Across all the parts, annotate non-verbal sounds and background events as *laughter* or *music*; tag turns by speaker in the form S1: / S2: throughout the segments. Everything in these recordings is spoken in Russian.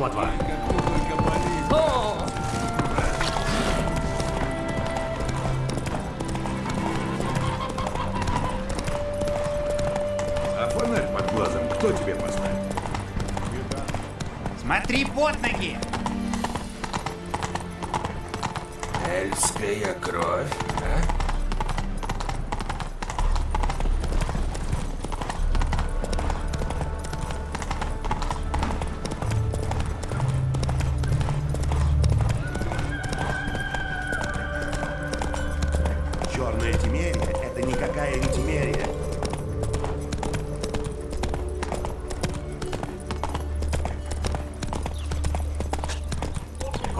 S1: Вперед,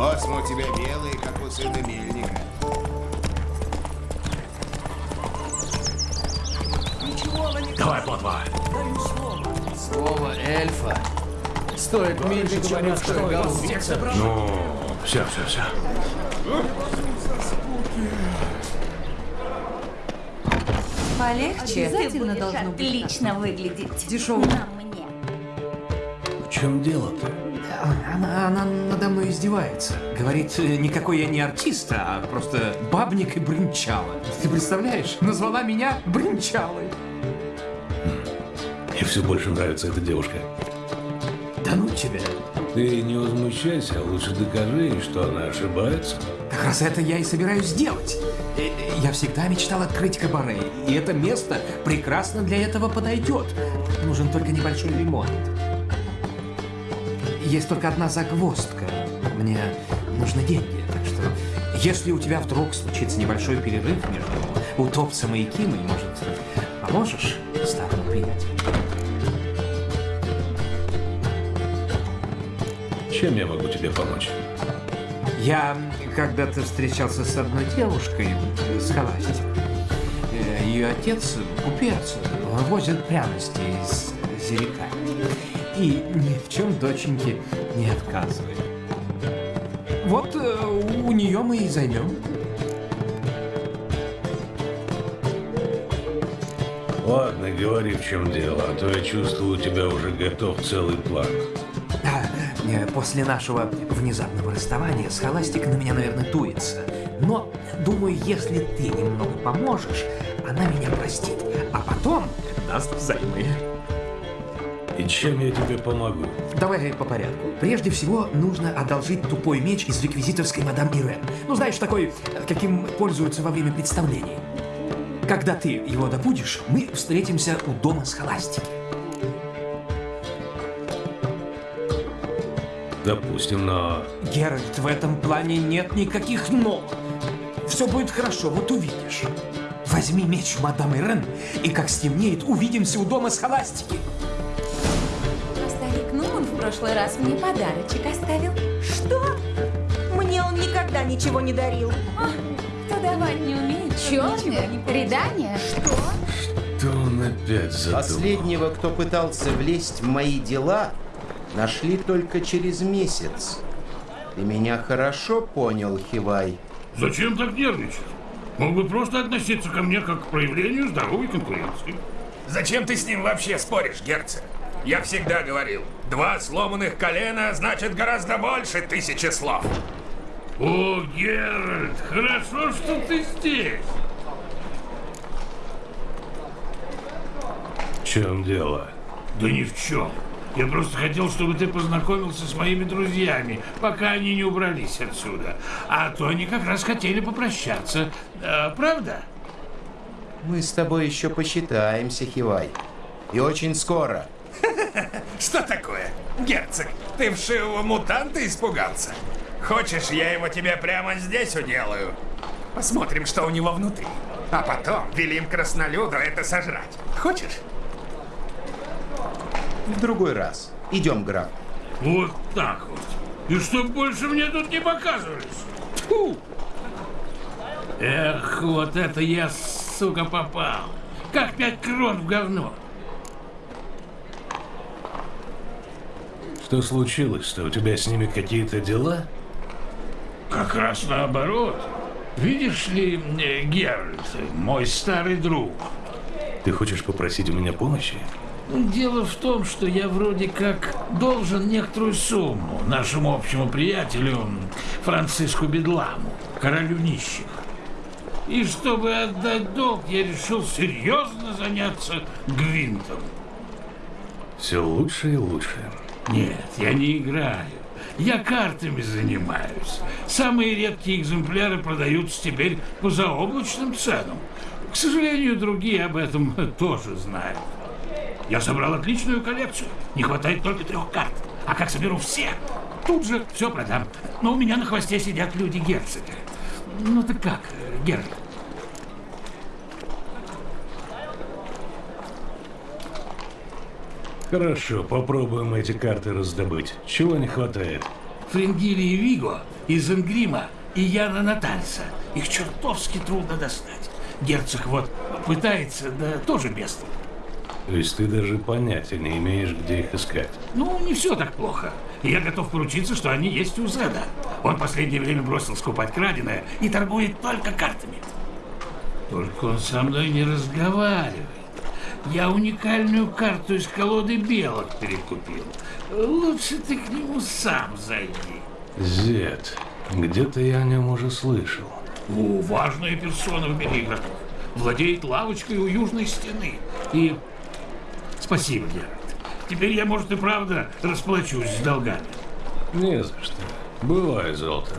S2: Космо у тебя белый, как у сына мельника.
S1: Давай, плотва!
S3: Слово эльфа стоит меньше, чем людской головы.
S1: Ну, все, все, все.
S4: Полегче.
S5: Обязательно должно быть
S4: отлично выглядеть.
S5: Дешевый.
S4: На мне.
S1: В чем дело-то?
S3: Она, она надо мной издевается. Говорит, э, никакой я не артист, а просто бабник и брынчала. Ты представляешь? Назвала меня брынчалой.
S1: Мне все больше нравится эта девушка.
S3: Да ну тебя.
S1: Ты не возмущайся, а лучше докажи ей, что она ошибается.
S3: Как раз это я и собираюсь сделать. Э, э, Я всегда мечтал открыть кабаре, и это место прекрасно для этого подойдет. Нужен только небольшой ремонт. Есть только одна загвоздка. Мне нужны деньги, так что если у тебя вдруг случится небольшой перерыв между утопцем и Кимой, может, поможешь старому приятелю?
S1: Чем я могу тебе помочь?
S3: Я когда-то встречался с одной девушкой с Холастик. Ее отец купец, возит пряности из. И ни в чем доченьке не отказывает. Вот э, у нее мы и займем.
S1: Ладно, говори, в чем дело, а то я чувствую, у тебя уже готов целый план.
S3: Да, э, после нашего внезапного расставания Схоластика на меня, наверное, дуется. Но, думаю, если ты немного поможешь, она меня простит. А потом даст взаймы.
S1: И чем я тебе помогу?
S3: Давай по порядку. Прежде всего, нужно одолжить тупой меч из реквизиторской мадам Ирен. Ну, знаешь, такой, э, каким пользуются во время представлений. Когда ты его добудешь, мы встретимся у дома Схоластики.
S1: Допустим, но...
S3: Геральт, в этом плане нет никаких «но». Все будет хорошо, вот увидишь. Возьми меч мадам Ирен, и как стемнеет, увидимся у дома
S4: Нуман в прошлый раз мне подарочек оставил. Что? Мне он никогда ничего не дарил. А, кто давать не умеет, ничего не? Что?
S1: Что он опять задумал?
S2: Последнего, кто пытался влезть в мои дела, нашли только через месяц. Ты меня хорошо понял, Хивай?
S6: Зачем так нервничать? Мог бы просто относиться ко мне как к проявлению здоровой конкуренции.
S7: Зачем ты с ним вообще споришь, герцог? Я всегда говорил, два сломанных колена значит гораздо больше тысячи слов.
S6: О, Геральт, хорошо, что ты здесь.
S1: В чем дело?
S6: Да ни в чем. Я просто хотел, чтобы ты познакомился с моими друзьями, пока они не убрались отсюда. А то они как раз хотели попрощаться. А, правда?
S2: Мы с тобой еще посчитаемся, Хивай. И очень скоро. *laughs*
S7: Что такое? Герцог, ты вшивого мутанта испугался? Хочешь, я его тебе прямо здесь уделаю? Посмотрим, что у него внутри. А потом велим краснолюду это сожрать. Хочешь?
S2: В другой раз. Идем, граф.
S6: Вот так вот. И чтоб больше мне тут не показывались. Тьфу! Эх, вот это я, сука, попал. Как пять крон в говно.
S1: Что случилось-то? У тебя с ними какие-то дела?
S6: Как раз наоборот. Видишь ли, э, Геральт, мой старый друг,
S1: Ты хочешь попросить у меня помощи?
S6: Дело в том, что я вроде как должен некоторую сумму нашему общему приятелю Франциску Бедламу, королю нищих. И чтобы отдать долг, я решил серьезно заняться гвинтом.
S1: Все лучше и лучше.
S6: Нет, я не играю. Я картами занимаюсь. Самые редкие экземпляры продаются теперь по заоблачным ценам. К сожалению, другие об этом *laughs* тоже знают. Я собрал отличную коллекцию. Не хватает только трех карт. А как соберу все, тут же все продам. Но у меня на хвосте сидят люди герцога. Ну так как, Геральт?
S1: Хорошо, попробуем эти карты раздобыть. Чего не хватает?
S6: Фрингилии Виго из Энгрима и Яна Натальса. Их чертовски трудно достать. Герцог вот пытается, да тоже без.
S1: То есть ты даже понятия не имеешь, где их искать.
S6: Ну, не все так плохо. Я готов поручиться, что они есть у Зеда. Он в последнее время бросил скупать краденое и торгует только картами. Только он со мной не разговаривает. Я уникальную карту из колоды белок перекупил. Лучше ты к нему сам зайди.
S1: Зет. Где-то я о нем уже слышал.
S6: О, важная персона в мире игроков. Владеет лавочкой у южной стены. И спасибо, Геральт. Теперь я, может, и правда расплачусь с долгами.
S1: Не за что. Бывай, Золото.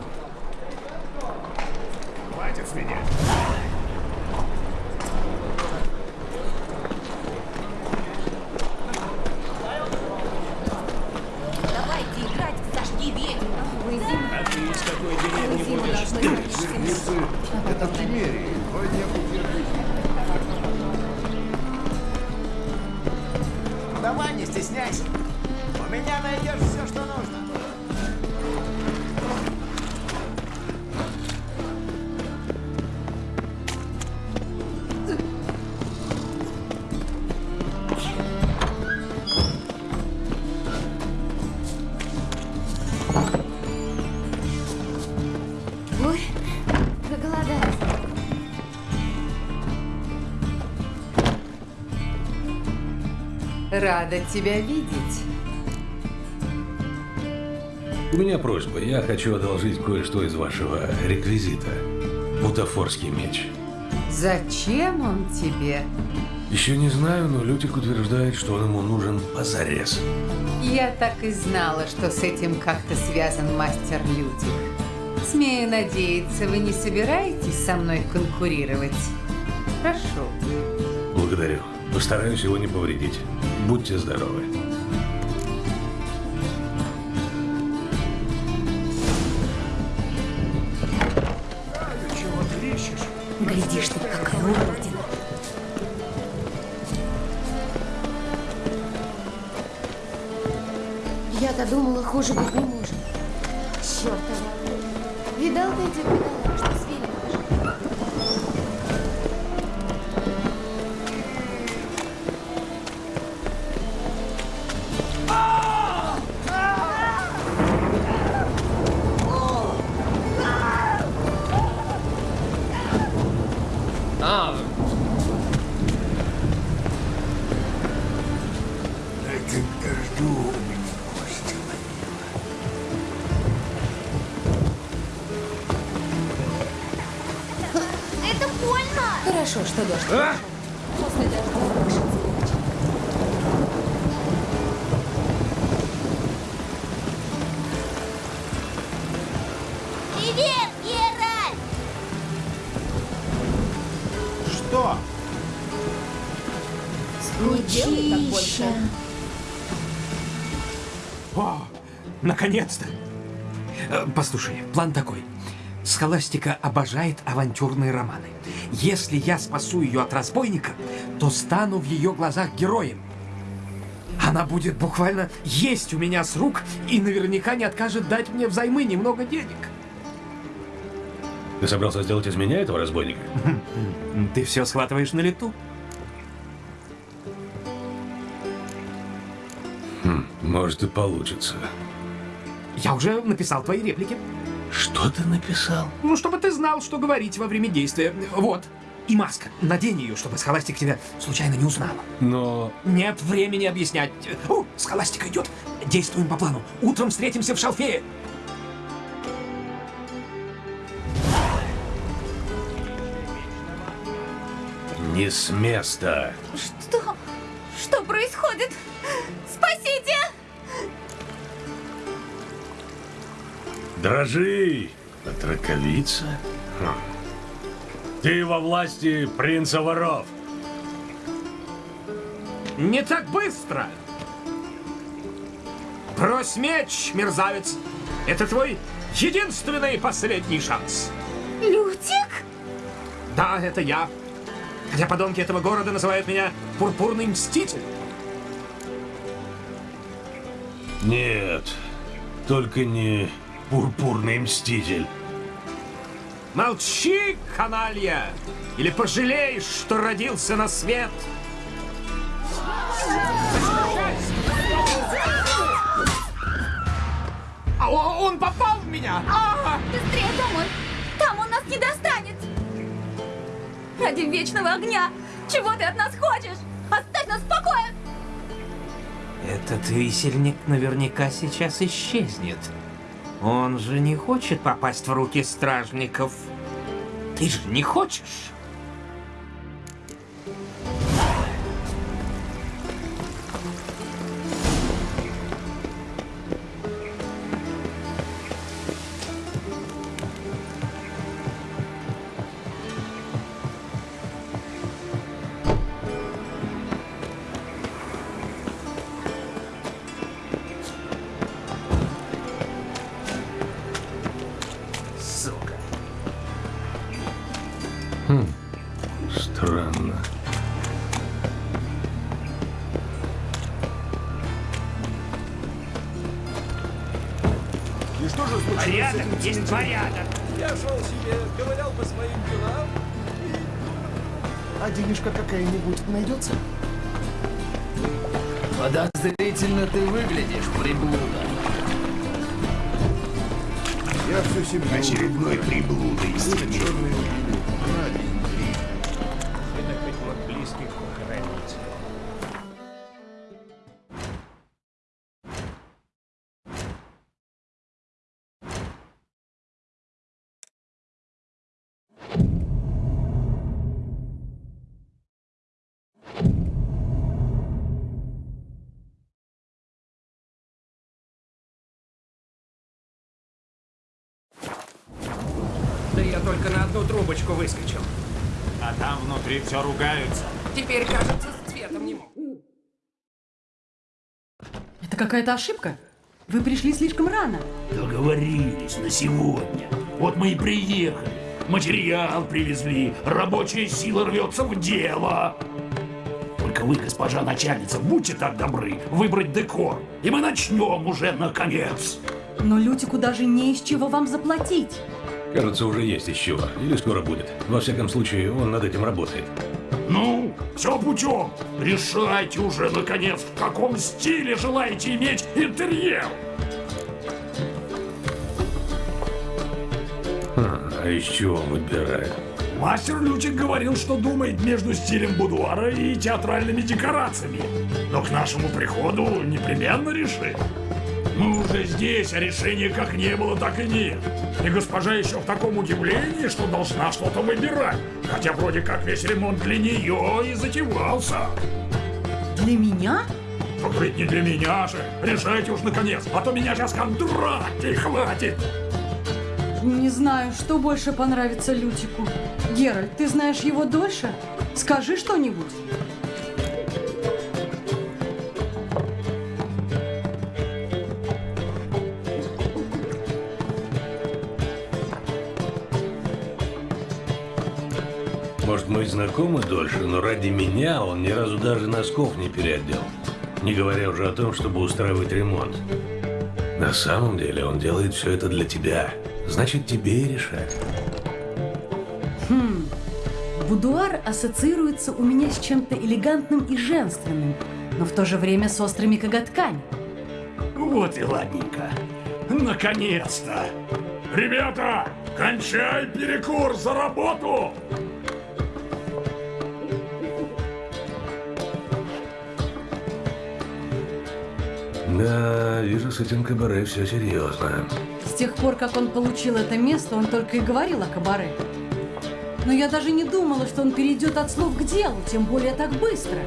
S7: Хватит с меня.
S4: Быть.
S8: Это Тимерии. Вроде
S9: Давай, не стесняйся. У меня найдешь все, что нужно.
S5: Рада тебя видеть.
S1: У меня просьба. Я хочу одолжить кое-что из вашего реквизита. Бутафорский меч.
S5: Зачем он тебе?
S1: Еще не знаю, но Лютик утверждает, что он ему нужен позарез.
S5: Я так и знала, что с этим как-то связан мастер Лютик. Смею надеяться, вы не собираетесь со мной конкурировать? Прошу.
S1: Благодарю. Постараюсь его не повредить. Будьте здоровы.
S7: Чего ты ищешь?
S4: Глядишь ты, какая уродина.
S10: Я-то думала, хуже быть
S7: жду у меня кости
S10: Это больно!
S4: Хорошо, что дождь пошел. После дождя
S3: наконец-то! Э, Послушай, план такой. Схоластика обожает авантюрные романы. Если я спасу ее от разбойника, то стану в ее глазах героем. Она будет буквально есть у меня с рук и наверняка не откажет дать мне взаймы немного денег.
S1: Ты собрался сделать из меня этого разбойника?
S3: Ты все схватываешь на лету?
S1: Может и получится.
S3: Я уже написал твои реплики.
S1: Что ты написал?
S3: Ну, чтобы ты знал, что говорить во время действия. Вот. И маска. Надень ее, чтобы Схоластик тебя случайно не узнала.
S1: Но...
S3: Нет времени объяснять. О, Схоластика идет. Действуем по плану. Утром встретимся в Шалфее.
S1: Не с места.
S4: Что? Что происходит? Спасите!
S1: Дрожи, отраковица. Хм. Ты во власти принца воров.
S3: Не так быстро! Брось меч, мерзавец! Это твой единственный и последний шанс.
S4: Лютик?
S3: Да, это я. Хотя подонки этого города называют меня Пурпурный Мститель.
S1: Нет, только не пурпурный мститель.
S3: Молчи, каналья! Или пожалеешь, что родился на свет! А он попал в меня! А!
S4: Быстрее домой! Там он нас не достанет! Ради вечного огня! Чего ты от нас хочешь? Оставь нас в покое!
S3: Этот висельник наверняка сейчас исчезнет. Он же не хочет попасть в руки стражников. Ты же не хочешь?
S1: Странно.
S9: И что же случилось?
S11: Порядок есть порядок.
S9: Я шел себе, ковырял по своим делам. А денежка какая-нибудь найдется?
S11: Подозрительно ты выглядишь, приблуда.
S9: Я всю семью...
S12: Очередной приблудой
S9: Люди черные
S11: внутри все ругаются.
S3: Теперь, кажется, с цветом не могу.
S13: Это какая-то ошибка. Вы пришли слишком рано.
S14: Договорились на сегодня. Вот мы и приехали. Материал привезли. Рабочая сила рвется в дело. Только вы, госпожа начальница, будьте так добры выбрать декор. И мы начнем уже наконец.
S13: Но Лютику даже не из чего вам заплатить.
S1: Кажется, уже есть из чего. Или скоро будет. Во всяком случае, он над этим работает.
S14: Ну, все путем. Решайте уже, наконец, в каком стиле желаете иметь интерьер.
S1: А, а из чего он выбирает?
S14: Мастер Лютик говорил, что думает между стилем будуара и театральными декорациями. Но к нашему приходу непременно решит. Мы уже здесь, а решения как не было, так и нет. И госпожа еще в таком удивлении, что должна что-то выбирать. Хотя вроде как весь ремонт для нее и затевался.
S13: Для меня?
S14: Так ведь не для меня же. Решайте уж наконец, а то меня сейчас контракты хватит.
S13: Не знаю, что больше понравится Лютику. Геральт, ты знаешь его дольше? Скажи что-нибудь.
S1: Знакомы дольше, но ради меня он ни разу даже носков не переодел. Не говоря уже о том, чтобы устраивать ремонт. На самом деле он делает все это для тебя. Значит, тебе и решать.
S13: Хм. Будуар ассоциируется у меня с чем-то элегантным и женственным, но в то же время с острыми коготками.
S14: Вот и ладненько.
S1: Да, вижу, с этим кабаре все серьезно.
S13: С тех пор, как он получил это место, он только и говорил о кабаре. Но я даже не думала, что он перейдет от слов к делу, тем более так быстро.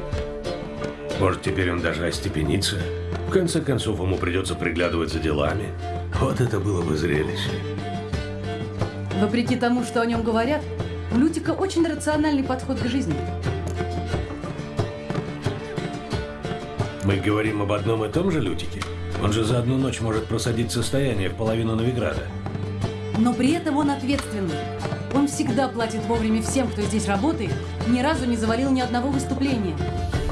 S1: Может, теперь он даже остепенится? В конце концов, ему придется приглядывать за делами. Вот это было бы зрелище.
S13: Вопреки тому, что о нем говорят, у Лютика очень рациональный подход к жизни.
S1: Мы говорим об одном и том же Лютике? Он же за одну ночь может просадить состояние в половину Новиграда.
S13: Но при этом он ответственный. Он всегда платит вовремя всем, кто здесь работает, ни разу не завалил ни одного выступления.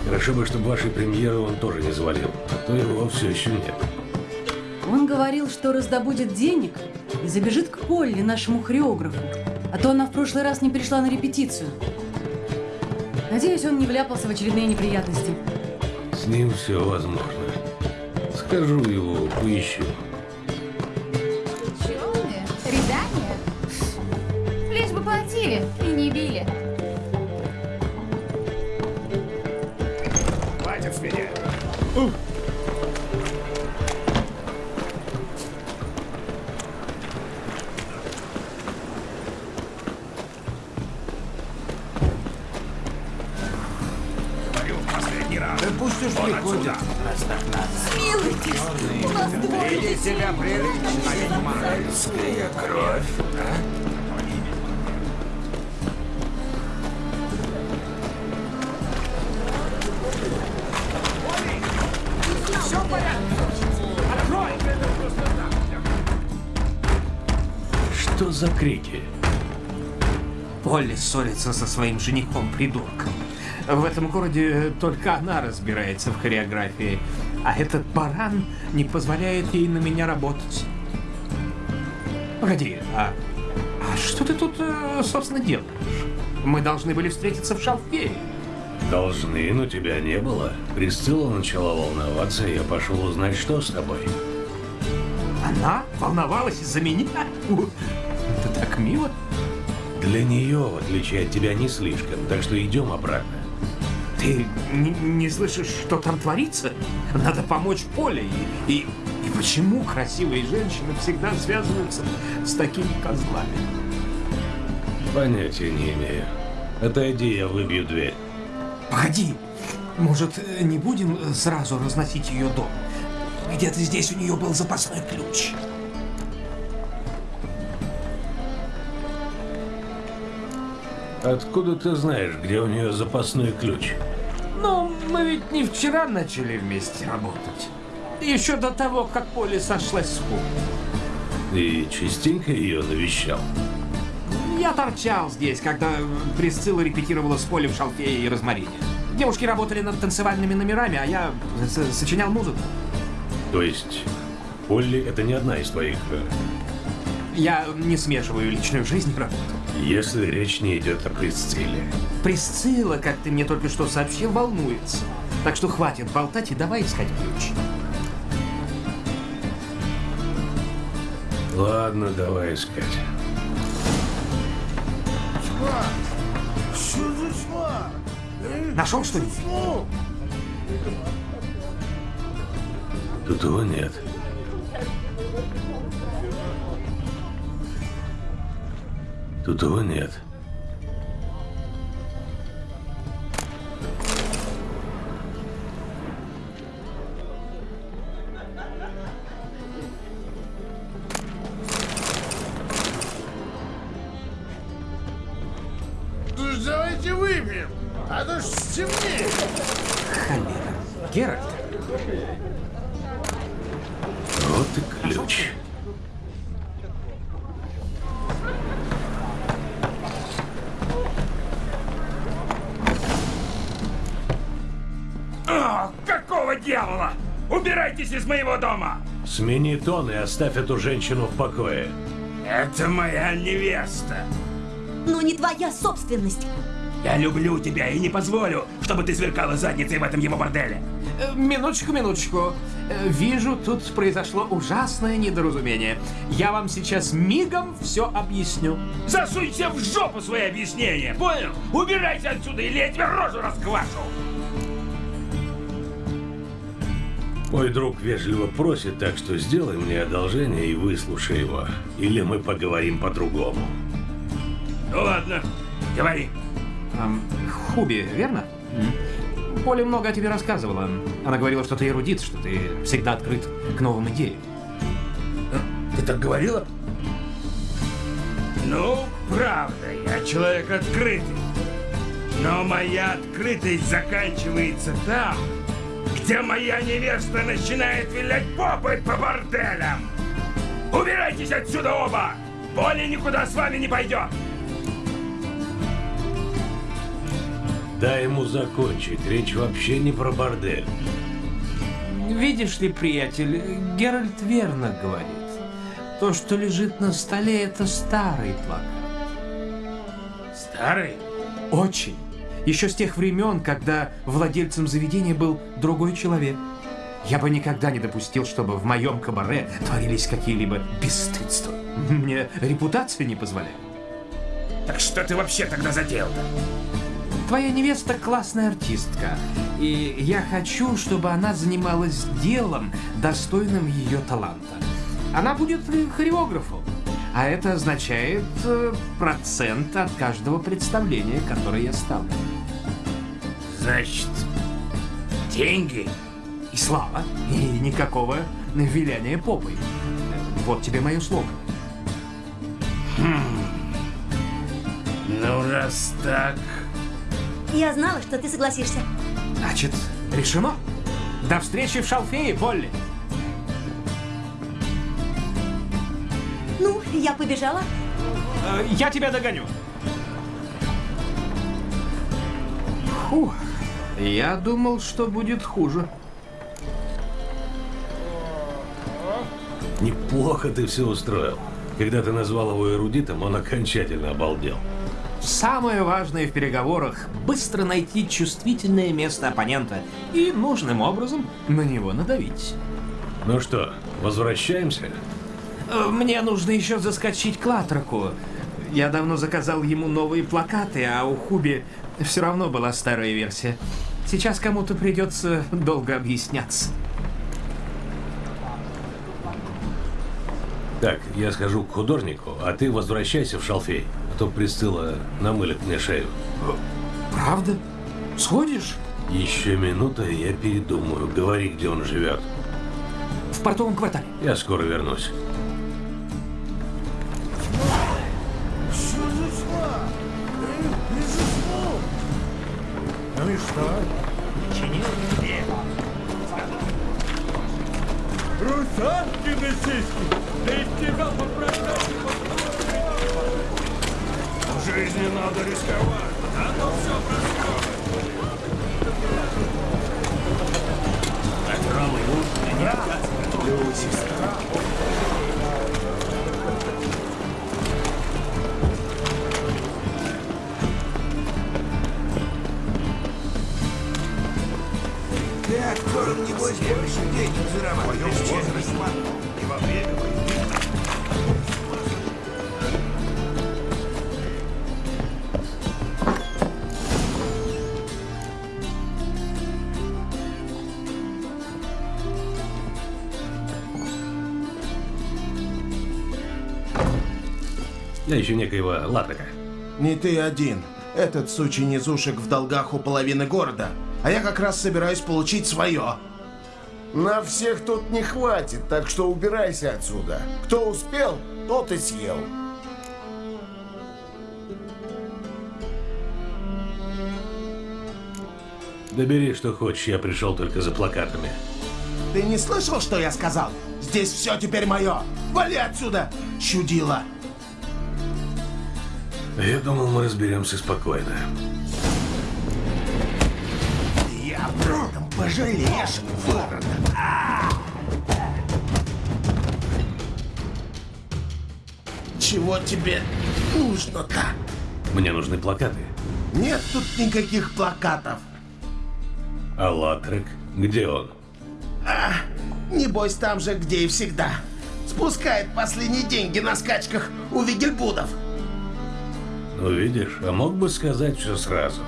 S1: Хорошо бы, чтобы вашей премьеры он тоже не завалил, а то его все еще нет.
S13: Он говорил, что раздобудет денег и забежит к Полли, нашему хореографу. А то она в прошлый раз не пришла на репетицию. Надеюсь, он не вляпался в очередные неприятности.
S1: С ним все возможно. Скажу его, поищу. За крики?
S3: Полли ссорится со своим женихом-придурком. В этом городе только она разбирается в хореографии, а этот баран не позволяет ей на меня работать. Погоди, а, а что ты тут, э, собственно, делаешь? Мы должны были встретиться в Шалфее.
S1: Должны, но тебя не было. Присцилла начала волноваться, и я пошел узнать, что с тобой.
S3: Она волновалась из-за меня? Так мило.
S1: Для нее, в отличие от тебя, не слишком, так что идем обратно.
S3: Ты не, не слышишь, что там творится? Надо помочь Поле. И, и, и почему красивые женщины всегда связываются с такими козлами?
S1: Понятия не имею. Отойди, я выбью дверь.
S3: Погоди, может, не будем сразу разносить ее дом? Где-то здесь у нее был запасной ключ.
S1: Откуда ты знаешь, где у нее запасной ключ?
S3: Но мы ведь не вчера начали вместе работать. Еще до того, как Поле сошлась с Ху.
S1: Ты частенько ее навещал?
S3: Я торчал здесь, когда Присцилла репетировала с Поле в Шалфее и Розмарине. Девушки работали над танцевальными номерами, а я сочинял музыку.
S1: То есть, Полли это не одна из твоих... э,
S3: Я не смешиваю личную жизнь и работу.
S1: Если речь не идет о Присцилле.
S3: Присцилла, как ты мне только что сообщил, волнуется. Так что хватит болтать и давай искать ключ.
S1: Ладно, давай искать.
S9: Что за чма?
S3: Нашел что-нибудь?
S1: Тут его нет. Тут его нет. Смени тон и оставь эту женщину в покое.
S7: Это моя невеста.
S4: Но не твоя собственность.
S7: Я люблю тебя и не позволю, чтобы ты сверкала задницей в этом его борделе.
S3: э, минуточку, минуточку. Э, Вижу, тут произошло ужасное недоразумение. Я вам сейчас мигом все объясню.
S7: Засунься в жопу свои объяснения, понял? Убирайся отсюда, или я тебе рожу расквашу.
S1: Мой друг вежливо просит, так что сделай мне одолжение и выслушай его. Или мы поговорим по-другому.
S15: Ну ладно, говори.
S3: Эм, Хуби, верно? Поля много о тебе рассказывала. Она говорила, что ты эрудит, что ты всегда открыт к новым идеям.
S15: Ты так говорила? Ну, правда, я человек открытый. Но моя открытость заканчивается там, где моя невеста начинает вилять попой по борделям. Убирайтесь отсюда оба! Поля никуда с вами не пойдет!
S1: Дай ему закончить. Речь вообще не про бордель.
S3: Видишь ли, приятель, Геральт верно говорит. То, что лежит на столе, это старый плакат.
S15: Старый?
S3: Очень. Еще с тех времен, когда владельцем заведения был другой человек. Я бы никогда не допустил, чтобы в моем кабаре творились какие-либо бесстыдства. Мне репутация не позволяет.
S15: Так что ты вообще тогда задел-то?
S3: Твоя невеста классная артистка, и я хочу, чтобы она занималась делом, достойным ее таланта. Она будет хореографом, а это означает э, процент от каждого представления, которое я ставлю.
S15: Значит, деньги?
S3: И слава, и никакого виляния попой. Вот тебе мое слово.
S15: Хм. Ну, раз так...
S4: Я знала, что ты согласишься.
S3: Значит, решено. До встречи в Шалфее, Полли.
S4: Я побежала.
S3: Э, Я тебя догоню. Фух, я думал, что будет хуже.
S1: Неплохо ты все устроил. Когда ты назвал его эрудитом, он окончательно обалдел.
S3: Самое важное в переговорах – быстро найти чувствительное место оппонента и нужным образом на него надавить.
S1: Ну что, возвращаемся?
S3: Э, Мне нужно еще заскочить к Латраку. Я давно заказал ему новые плакаты, а у Хуби все равно была старая версия. Сейчас кому-то придется долго объясняться.
S1: Так, я схожу к художнику, а ты возвращайся в шалфей, а то Присцилла намылит мне шею.
S3: Правда? Сходишь?
S1: Еще минута, и я передумаю. Говори, где он живет.
S3: В портовом квартале.
S1: Я скоро вернусь.
S16: Ну и что?
S17: Русалки на сиськи! Да из тебя попрощаться
S18: В жизни надо рисковать. А то все происходит.
S17: Здравый уж, не отказывай. сестра.
S19: Актером, небось, больше денег зарабатываешь, чем И во время войны.
S1: Я ищу некоего Латрака.
S9: Не ты один. Этот сучий низушек в долгах у половины города. А я как раз собираюсь получить свое.
S16: На всех тут не хватит, так что убирайся отсюда. Кто успел, тот и съел.
S1: Добери, что хочешь, я пришел только за плакатами.
S9: Ты не слышал, что я сказал? Здесь все теперь мое. Вали отсюда, чудила.
S1: Я думал, мы разберемся спокойно.
S9: Пожалеешь, ворона. Чего тебе нужно-то?
S1: Мне нужны плакаты.
S9: Нет тут никаких плакатов.
S1: А Латрек? Где он?
S9: А, небось там же, где и всегда. Спускает последние деньги на скачках у Вигельбудов.
S1: Ну, видишь, а мог бы сказать все сразу.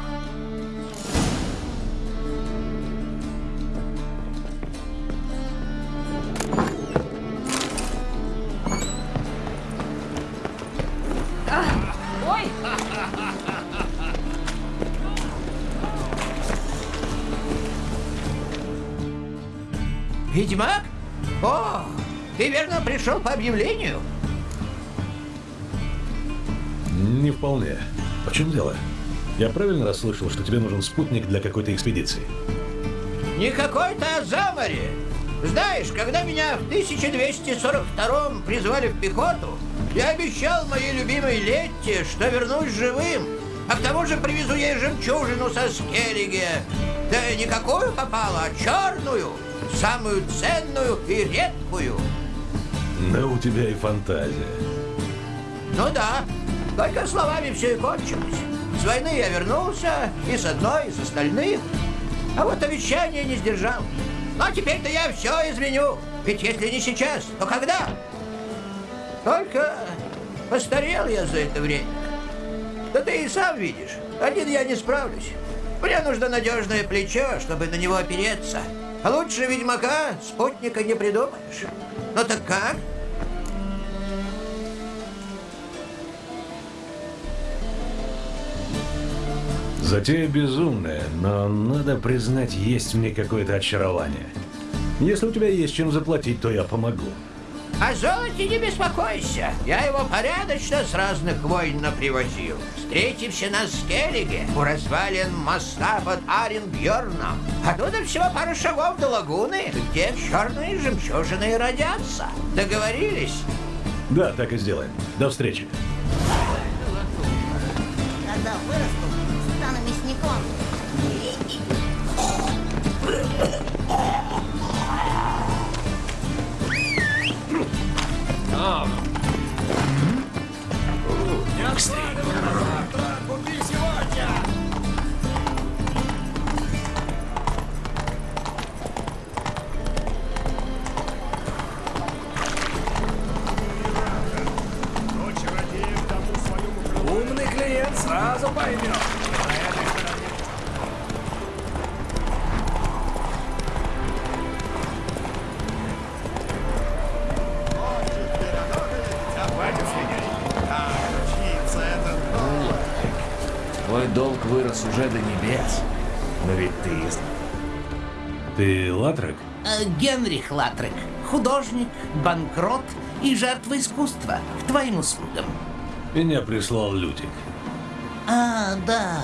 S20: По объявлению?
S1: Не вполне. В чем дело? Я правильно расслышал, что тебе нужен спутник для какой-то экспедиции?
S20: Не какой-то, а за море. Знаешь, когда меня в 1242 призвали в пехоту, я обещал моей любимой Летте, что вернусь живым. А к тому же привезу ей жемчужину со Скеллиге. Да не какую попало, а черную, самую ценную и редкую.
S1: Да у тебя и фантазия.
S20: Ну да, только словами все и кончилось. С войны я вернулся, и с одной, и с остальных. А вот обещание не сдержал. Но теперь-то я все изменю. Ведь если не сейчас, то когда? Только постарел я за это время. Да ты и сам видишь, один я не справлюсь. Мне нужно надежное плечо, чтобы на него опереться. А лучше ведьмака спутника не придумаешь. Ну так как?
S1: Затея безумная, но надо признать, есть в ней какое-то очарование. Если у тебя есть чем заплатить, то я помогу.
S20: О золоте не беспокойся. Я его порядочно с разных войн привозил. Встретимся на Скеллиге у развалин моста под Аренбьерном. Оттуда всего пару шагов до лагуны, где черные жемчужины родятся. Договорились?
S1: Да, так и сделаем. До встречи.
S10: Когда вырасту, мясником.
S15: Умный клиент сразу поймет.
S12: Вырос уже до небес. Но ведь ты.
S1: Ты Латрек?
S20: Э, Генрих Латрек, художник, банкрот и жертва искусства. К твоим услугам.
S1: Меня прислал Лютик.
S20: А, да.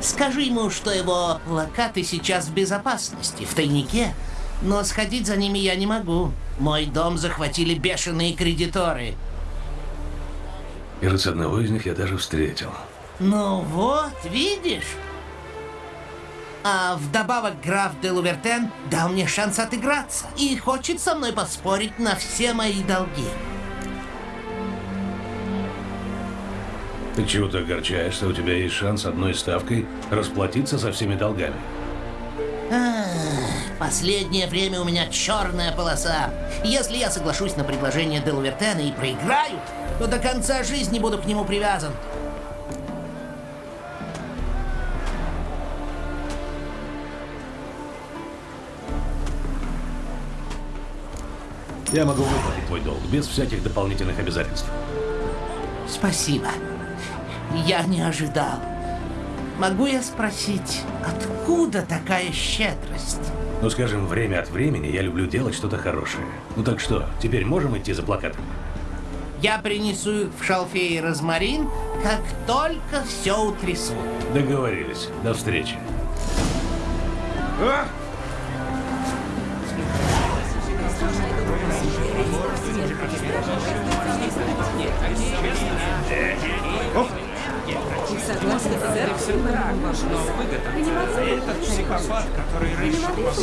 S20: Скажи ему, что его плакаты сейчас в безопасности, в тайнике. Но сходить за ними я не могу. Мой дом захватили бешеные кредиторы.
S1: Кажется, одного из них я даже встретил.
S20: Ну вот, видишь? А вдобавок граф де Лувертен дал мне шанс отыграться и хочет со мной поспорить на все мои долги.
S1: Ты чего то огорчаешься? У тебя есть шанс одной ставкой расплатиться со всеми долгами.
S20: Ах, Последнее время у меня черная полоса. Если я соглашусь на предложение де Лувертена и проиграю, то до конца жизни буду к нему привязан.
S1: Я могу выплатить твой долг без всяких дополнительных обязательств.
S20: Спасибо. Я не ожидал. Могу я спросить, откуда такая щедрость?
S1: Ну, скажем, время от времени я люблю делать что-то хорошее. Ну так что, теперь можем идти за плакатом?
S20: Я принесу их в шалфей и розмарин, как только все утрясу.
S1: Договорились. До встречи.
S4: Согласен, сэр.
S15: Этот психопат, который раньше
S1: Вперед,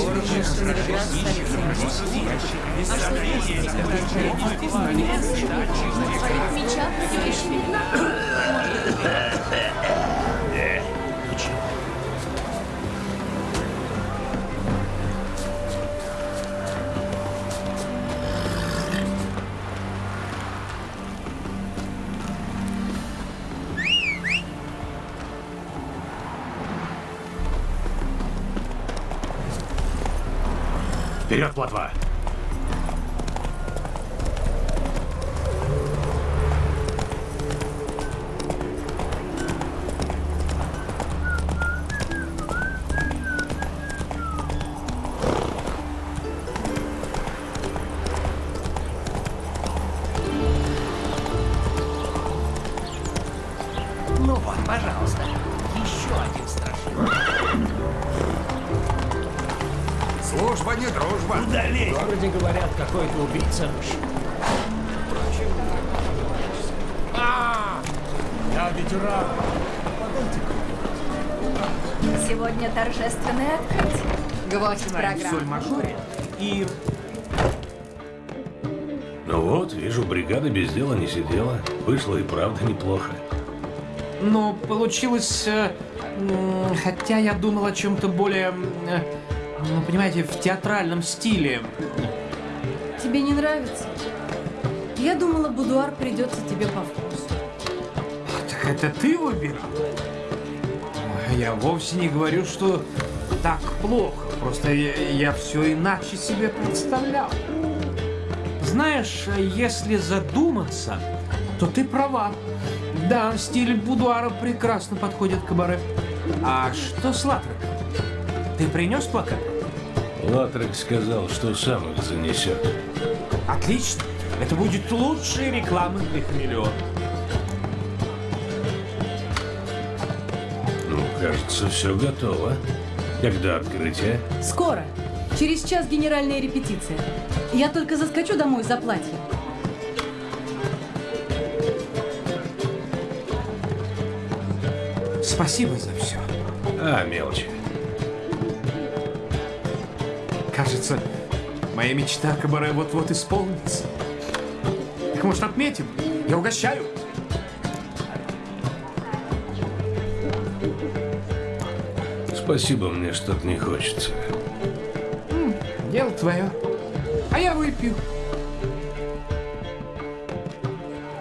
S1: Вышло и правда неплохо.
S3: Но получилось... э, Хотя я думал о чем-то более... э, Ну, понимаете, в театральном стиле.
S13: Тебе не нравится? Я думала, будуар придется тебе по вкусу.
S3: Так это ты выбирал? Я вовсе не говорю, что так плохо. Просто я, все иначе себе представлял. Знаешь, если задуматься, то ты права. Да, стиль будуара прекрасно подходит к кабаре. А что с Латреком? Ты принес плакат?
S1: Латрек сказал, что сам их занесет.
S3: Отлично. Это будет лучшая реклама для хамелеона.
S1: Ну, кажется, все готово. Когда открытие?
S13: Скоро. Через час генеральная репетиция. Я только заскочу домой за платьем.
S3: Спасибо за все.
S1: А, мелочи.
S3: Кажется, моя мечта о кабаре вот-вот исполнится. Так может отметим? Я угощаю.
S1: Спасибо, мне что-то не хочется.
S3: Дело твое. А я выпью.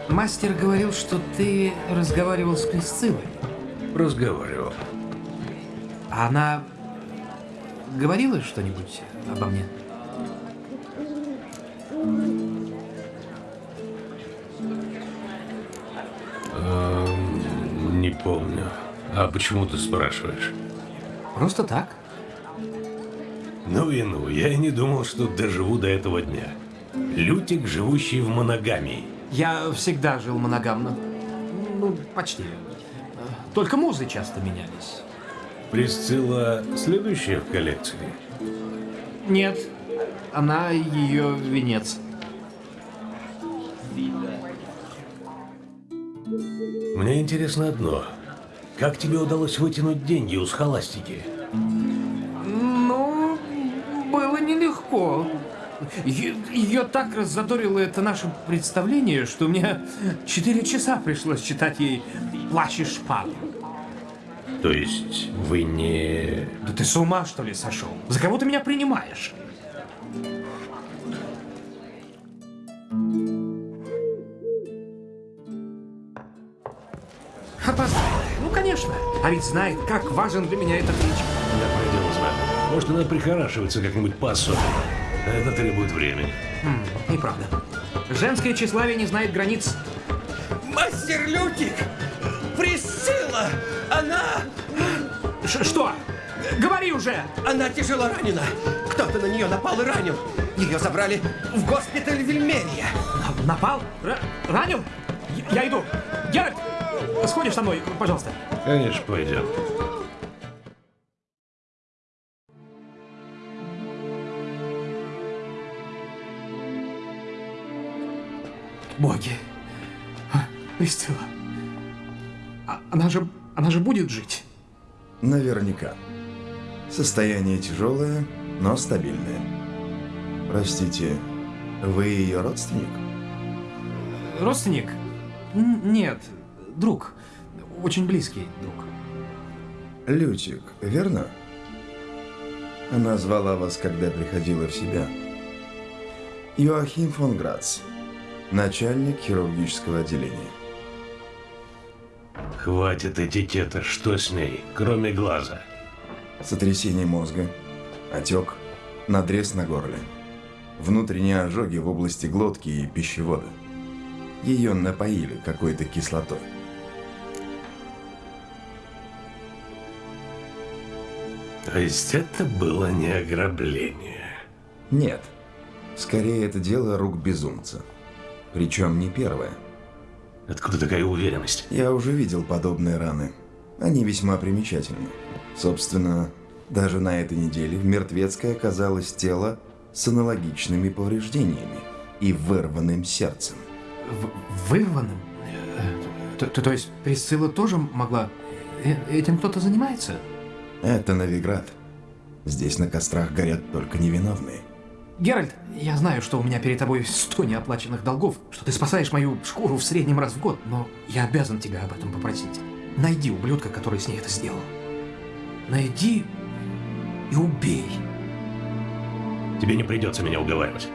S3: Мастер говорил, что ты разговаривал с Присциллой.
S1: Разговаривал.
S3: А она говорила что-нибудь обо мне?
S1: Эм, не помню. А почему ты спрашиваешь?
S3: Просто так.
S1: Ну и ну, я и не думал, что доживу до этого дня. Лютик, живущий в моногамии.
S3: Я всегда жил моногамно. Ну, почти. Только музы часто менялись.
S1: Присцилла следующая в коллекции?
S3: Нет, она ее венец.
S1: Мне интересно одно. Как тебе удалось вытянуть деньги у схоластики?
S3: Ну, было нелегко. Е- Ее так раззадорило это наше представление, что мне четыре часа пришлось читать ей «Плащ и шпагу».
S1: То есть вы не...
S3: Да ты с ума, что ли, сошел? За кого ты меня принимаешь? Опоздал. Ну, конечно. А ведь знает, как важен для меня этот речь.
S1: Да, пойдем с вами. Может, она прихорашивается как-нибудь по-особенному. Это требует времени.
S3: М, неправда. Женское тщеславие не знает границ.
S9: Мастер Лютик! Она...
S3: Ш- что? Говори уже!
S9: Она тяжело ранена. Кто-то на нее напал и ранил. Ее забрали в госпиталь Вильмерия.
S3: Напал? Р- ранил? Я- Я иду. Геральт, сходишь со мной, пожалуйста.
S1: Конечно, пойдем.
S3: Боги. А, Присцилла. А- Она же, она же будет жить.
S21: Наверняка. Состояние тяжелое, но стабильное. Простите, вы ее родственник?
S3: Родственник? Н- Нет, друг. Очень близкий друг.
S21: Лютик, верно? Она звала вас, когда приходила в себя. Йоахим фон Грац, начальник хирургического отделения.
S1: Хватит этикета, что с ней, кроме глаза?
S21: Сотрясение мозга, отек, надрез на горле, внутренние ожоги в области глотки и пищевода. Ее напоили какой-то кислотой.
S1: То есть это было не ограбление?
S21: Нет. Скорее, это дело рук безумца. Причем не первое.
S1: Откуда такая уверенность?
S21: Я уже видел подобные раны. Они весьма примечательны. Собственно, Даже на этой неделе в Мертвецкой оказалось тело с аналогичными повреждениями и вырванным сердцем.
S3: В- вырванным? Э, То, то- то есть Присцилла тоже могла... Э, Этим кто-то занимается?
S21: Это Новиград. Здесь на кострах горят только невиновные.
S3: Геральт, я знаю, что у меня перед тобой сто неоплаченных долгов, что ты спасаешь мою шкуру в среднем раз в год, но я обязан тебя об этом попросить. Найди ублюдка, который с ней это сделал. Найди и убей.
S1: Тебе не придется меня уговаривать.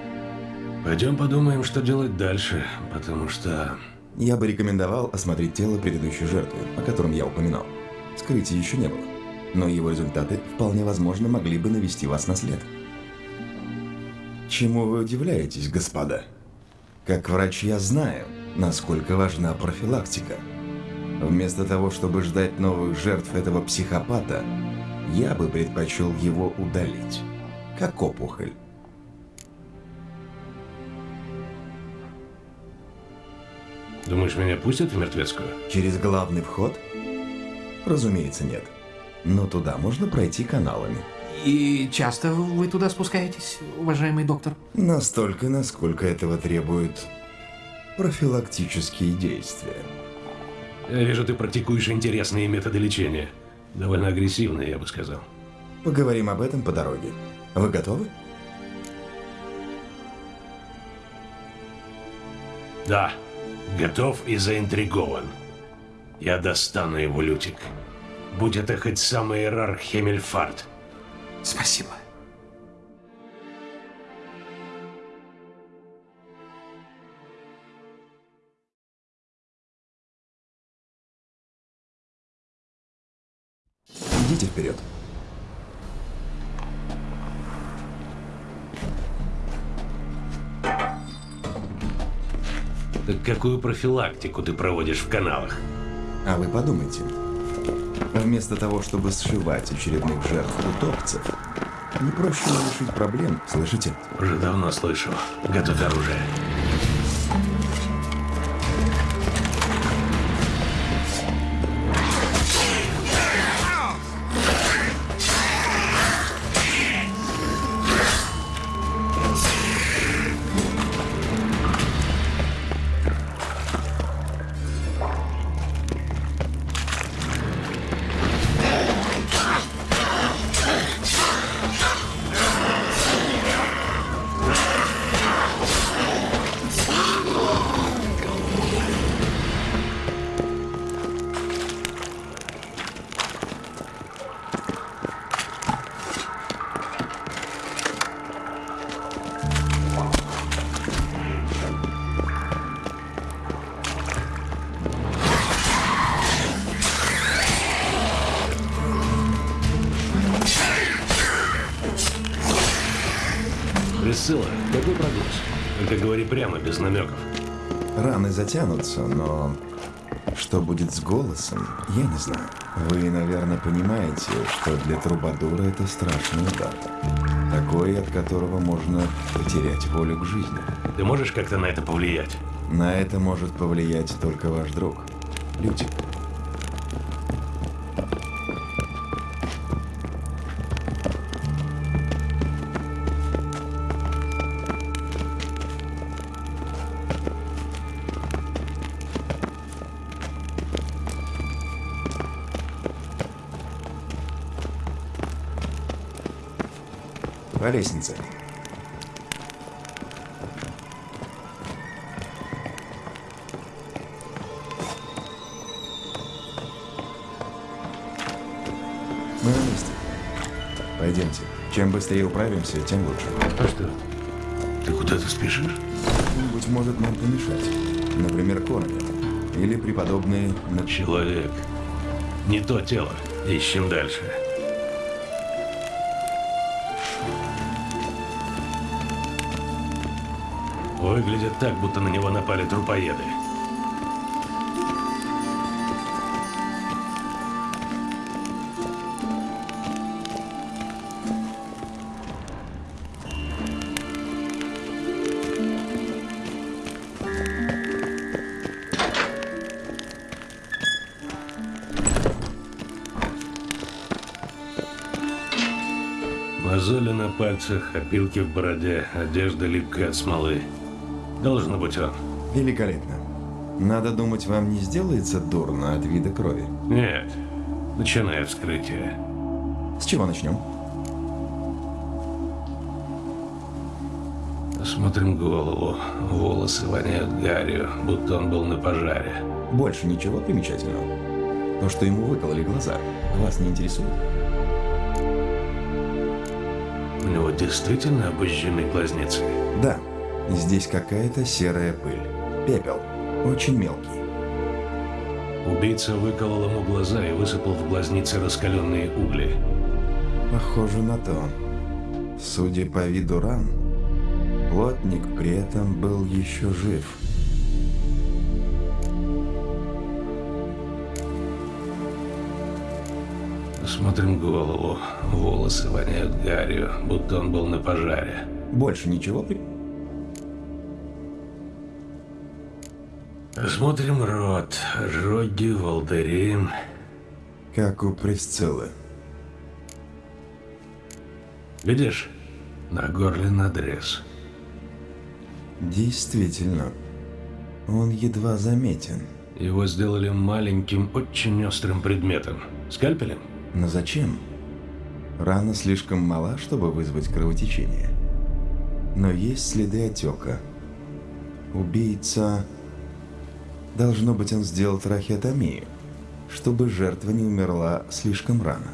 S1: Пойдем подумаем, что делать дальше, потому что...
S21: Я бы рекомендовал осмотреть тело предыдущей жертвы, о котором я упоминал. Скрытия еще не было, но его результаты вполне возможно могли бы навести вас на след. Чему вы удивляетесь, господа? Как врач я знаю, насколько важна профилактика. Вместо того, чтобы ждать новых жертв этого психопата, я бы предпочел его удалить, как опухоль.
S1: Думаешь, меня пустят в мертвецкую?
S21: Через главный вход? Разумеется, нет. Но туда можно пройти каналами.
S3: И часто вы туда спускаетесь, уважаемый доктор?
S21: Настолько, насколько этого требуют профилактические действия.
S1: Я вижу, ты практикуешь интересные методы лечения. Довольно агрессивные, я бы сказал.
S21: Поговорим об этом по дороге. Вы готовы?
S1: Да, готов и заинтригован. Я достану его, Лютик. Будь это хоть самый Эрар Хемельфарт.
S3: Спасибо.
S21: Идите вперед.
S1: Так какую профилактику ты проводишь в каналах?
S21: А вы подумайте. Вместо того, чтобы сшивать очередных жертв утопцев, не проще решить проблем, слышите?
S1: Уже давно слышу. Готовь оружие.
S21: Раны затянутся, но что будет с голосом, я не знаю. Вы, наверное, понимаете, что для трубадура это страшный удар. Такой, от которого можно потерять волю к жизни.
S1: Ты можешь как-то на это повлиять?
S21: На это может повлиять только ваш друг. Лютик. Лестнице. Мы на месте. Пойдемте. Чем быстрее управимся, тем лучше.
S1: А что? Ты куда-то спешишь?
S21: Кто-нибудь может нам помешать. Например, Коровин. Или преподобный...
S1: Человек. Не то тело. Ищем дальше. выглядит так, будто на него напали трупоеды. Мозоли на пальцах, опилки в бороде, одежда липкая от смолы. Должно быть он.
S21: Великолепно. Надо думать, вам не сделается дурно от вида крови.
S1: Нет. Начинай вскрытие.
S21: С чего начнем?
S1: Осмотрим голову. Волосы воняют гарью, будто он был на пожаре.
S21: Больше ничего примечательного. То, что ему выкололи глаза, вас не интересует?
S1: У него действительно обожжены глазницы?
S21: Да. Здесь какая-то серая пыль. Пепел. Очень мелкий.
S1: Убийца выколол ему глаза и высыпал в глазницы раскаленные угли.
S21: Похоже на то. Судя по виду ран, плотник при этом был еще жив.
S1: Смотрим голову. Волосы воняют гарью, будто он был на пожаре.
S21: Больше ничего?
S1: Смотрим рот. Роги, волдыри.
S21: Как у Присциллы.
S1: Видишь? На горле надрез.
S21: Действительно. Он едва заметен.
S1: Его сделали маленьким, очень острым предметом. Скальпелем?
S21: Но зачем? Рана слишком мала, чтобы вызвать кровотечение. Но есть следы отека. Убийца... Должно быть, он сделал трахеотомию, чтобы жертва не умерла слишком рано.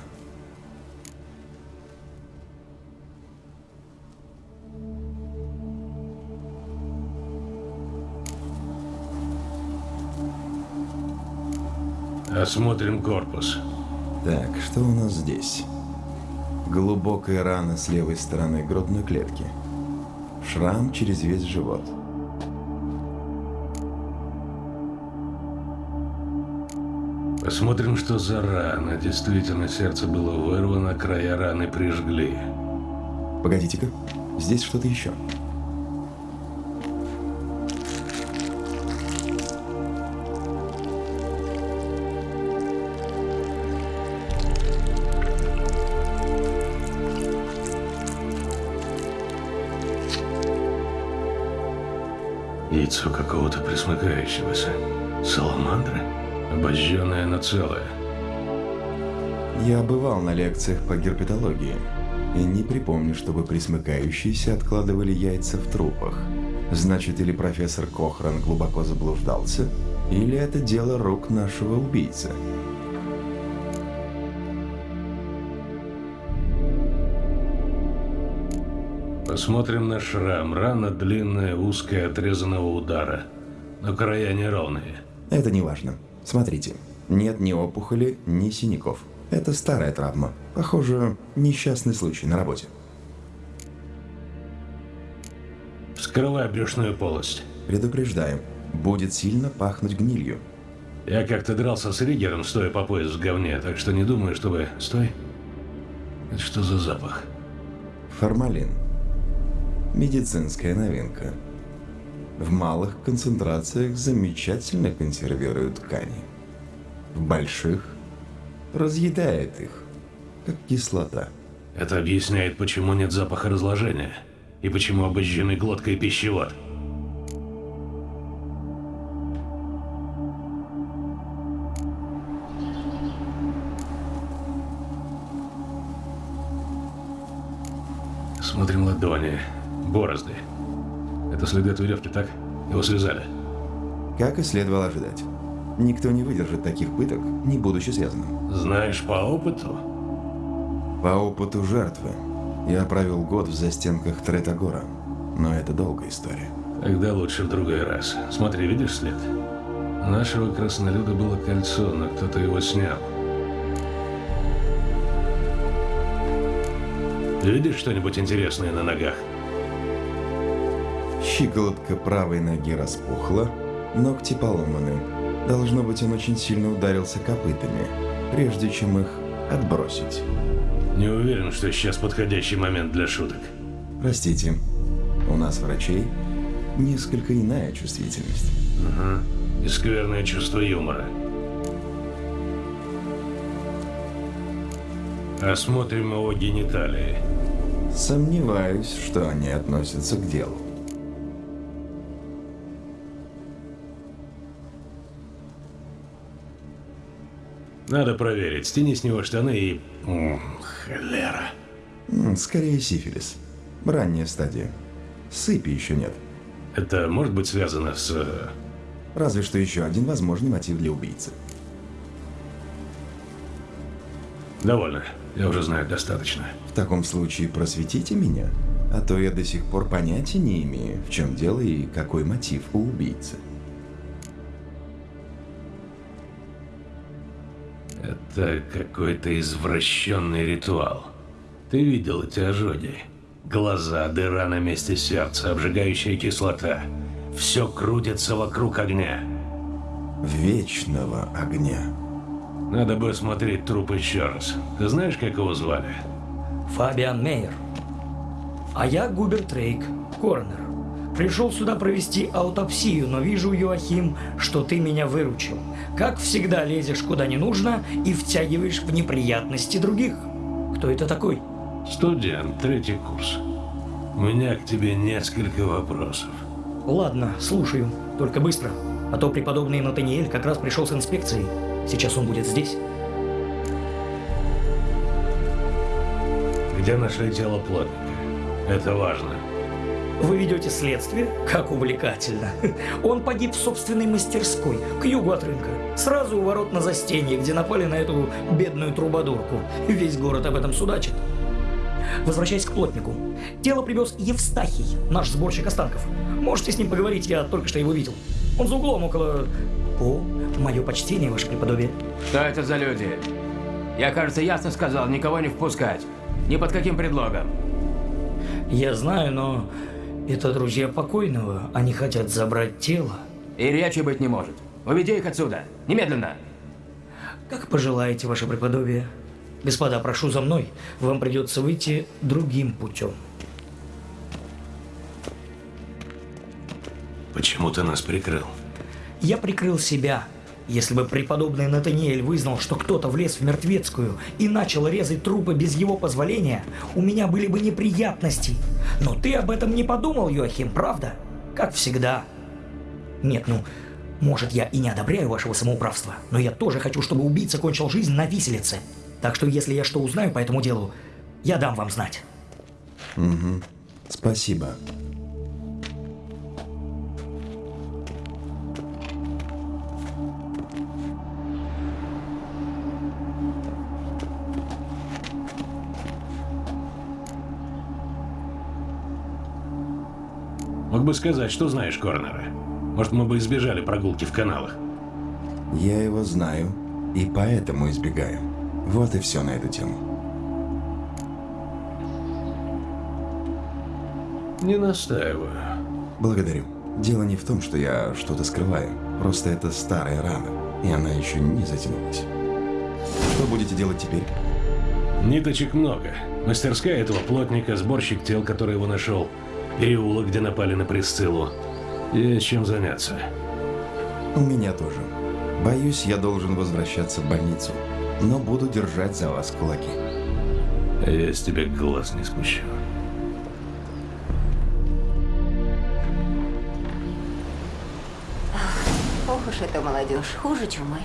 S1: Осмотрим корпус.
S21: Так, что у нас здесь? Глубокая рана с левой стороны грудной клетки. Шрам через весь живот.
S1: Посмотрим, что за рана. Действительно, сердце было вырвано, края раны прижгли.
S21: Погодите-ка, здесь что-то еще.
S1: Яйцо какого-то присмыкающегося. Саламандра? Обожженная, но целая.
S21: Я бывал на лекциях по герпетологии и не припомню, чтобы присмыкающиеся откладывали яйца в трупах. Значит, или профессор Кохран глубоко заблуждался, или это дело рук нашего убийцы.
S1: Посмотрим на шрам. Рана длинная, узкая, отрезанного удара. Но края неровные.
S21: Это не важно. Смотрите, нет ни опухоли, ни синяков. Это старая травма. Похоже, несчастный случай на работе.
S1: Вскрывай брюшную полость.
S21: Предупреждаю, будет сильно пахнуть гнилью.
S1: Я как-то дрался с Ригером, стоя по пояс в говне, так что не думаю, чтобы... Стой. Это что за запах?
S21: Формалин. Медицинская новинка. В малых концентрациях замечательно консервируют ткани. В больших разъедает их, как кислота.
S1: Это объясняет, почему нет запаха разложения. И почему обожжены глотка и пищевод. Смотрим ладони, борозды. Это следы от веревки, так? Его связали.
S21: Как и следовало ожидать. Никто не выдержит таких пыток, не будучи связанным.
S1: Знаешь по опыту?
S21: По опыту жертвы. Я провел год в застенках Третагора. Но это долгая история.
S1: Тогда лучше в другой раз. Смотри, видишь след? У нашего краснолюда было кольцо, но кто-то его снял. Видишь что-нибудь интересное на ногах?
S21: Щиколотка правой ноги распухла, ногти поломаны. Должно быть, он очень сильно ударился копытами, прежде чем их отбросить.
S1: Не уверен, что сейчас подходящий момент для шуток.
S21: Простите, у нас, врачей, несколько иная чувствительность.
S1: Ага. И скверное чувство юмора. Осмотрим его гениталии.
S21: Сомневаюсь, что они относятся к делу.
S1: Надо проверить. Стяни с него штаны и... М, Холера.
S21: Скорее сифилис. Ранняя стадия. Сыпи еще нет.
S1: Это может быть связано с... э,
S21: Разве что еще один возможный мотив для убийцы.
S1: Довольно. Я уже знаю достаточно.
S21: В таком случае просветите меня, а то я до сих пор понятия не имею, в чем дело и какой мотив у убийцы.
S1: Это какой-то извращенный ритуал. Ты видел эти ожоги? Глаза, дыра на месте сердца, обжигающая кислота. Все крутится вокруг огня.
S21: Вечного огня.
S1: Надо бы осмотреть труп еще раз. Ты знаешь, как его звали?
S22: Фабиан Мейер. А я Губерт Рейк, коронер. Пришел сюда провести аутопсию, но вижу, Юахим, что ты меня выручил. Как всегда лезешь куда не нужно и втягиваешь в неприятности других. Кто это такой?
S1: Студент, третий курс. У меня к тебе несколько вопросов.
S22: Ладно, слушаю. Только быстро. А то преподобный Натаниэль как раз пришел с инспекцией. Сейчас он будет здесь.
S1: Где нашли тело плотника? Это важно.
S22: Вы ведете следствие? Как увлекательно. Он погиб в собственной мастерской, к югу от рынка. Сразу у ворот на застенье, где напали на эту бедную трубадурку. Весь город об этом судачит. Возвращаясь к плотнику. Тело привез Евстахий, наш сборщик останков. Можете с ним поговорить, я только что его видел. Он за углом около... О, мое почтение, ваше преподобие.
S11: Что это за люди? Я, кажется, ясно сказал, никого не впускать. Ни под каким предлогом.
S22: Я знаю, но это друзья покойного. Они хотят забрать тело.
S11: И речи быть не может. Уведи их отсюда. Немедленно.
S22: Как пожелаете, ваше преподобие. Господа, прошу за мной. Вам придется выйти другим путем.
S1: Почему ты нас прикрыл?
S22: Я прикрыл себя. Если бы преподобный Натаниэль вызнал, что кто-то влез в мертвецкую и начал резать трупы без его позволения, у меня были бы неприятности. Но ты об этом не подумал, Йоахим, правда? Как всегда. Нет, ну, может, я и не одобряю вашего самоуправства, но я тоже хочу, чтобы убийца кончил жизнь на виселице. Так что, если я что узнаю по этому делу, я дам вам знать.
S21: Угу. Спасибо.
S1: Бы сказать, что знаешь Корнера. Может, мы бы избежали прогулки в каналах.
S21: Я его знаю и поэтому избегаю. Вот и все на эту тему.
S1: Не настаиваю.
S21: Благодарю. Дело не в том, что я что-то скрываю. Просто это старая рана, и она еще не затянулась. Что будете делать теперь?
S1: Ниточек много. Мастерская этого плотника, сборщик тел, который его нашел, переулок, где напали на Присциллу. Есть чем заняться.
S21: У меня тоже. Боюсь, я должен возвращаться в больницу, но буду держать за вас кулаки.
S1: Я с тебя глаз не спущу.
S10: Ох уж эта молодежь, хуже чумы.